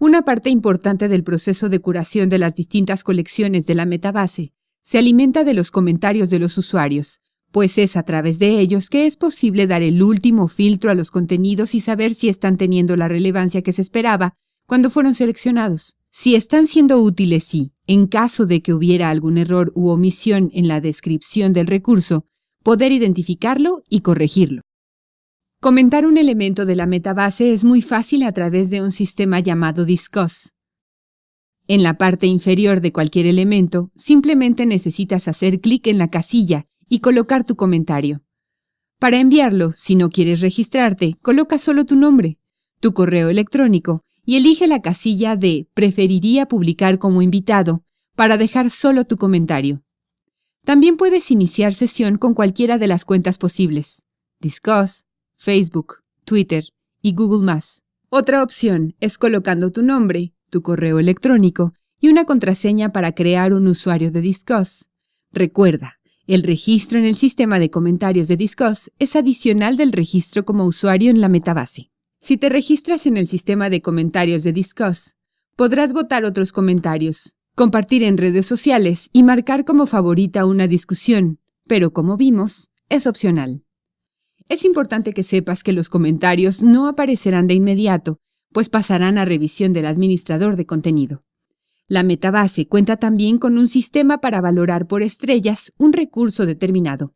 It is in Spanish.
Una parte importante del proceso de curación de las distintas colecciones de la metabase se alimenta de los comentarios de los usuarios, pues es a través de ellos que es posible dar el último filtro a los contenidos y saber si están teniendo la relevancia que se esperaba cuando fueron seleccionados. Si están siendo útiles y, en caso de que hubiera algún error u omisión en la descripción del recurso, poder identificarlo y corregirlo. Comentar un elemento de la metabase es muy fácil a través de un sistema llamado Discuss. En la parte inferior de cualquier elemento, simplemente necesitas hacer clic en la casilla y colocar tu comentario. Para enviarlo, si no quieres registrarte, coloca solo tu nombre, tu correo electrónico y elige la casilla de Preferiría publicar como invitado para dejar solo tu comentario. También puedes iniciar sesión con cualquiera de las cuentas posibles. Discuss, Facebook, Twitter y Google Otra opción es colocando tu nombre, tu correo electrónico y una contraseña para crear un usuario de Discuss. Recuerda, el registro en el sistema de comentarios de Discuss es adicional del registro como usuario en la metabase. Si te registras en el sistema de comentarios de Discuss, podrás votar otros comentarios, compartir en redes sociales y marcar como favorita una discusión, pero como vimos, es opcional. Es importante que sepas que los comentarios no aparecerán de inmediato, pues pasarán a revisión del administrador de contenido. La metabase cuenta también con un sistema para valorar por estrellas un recurso determinado.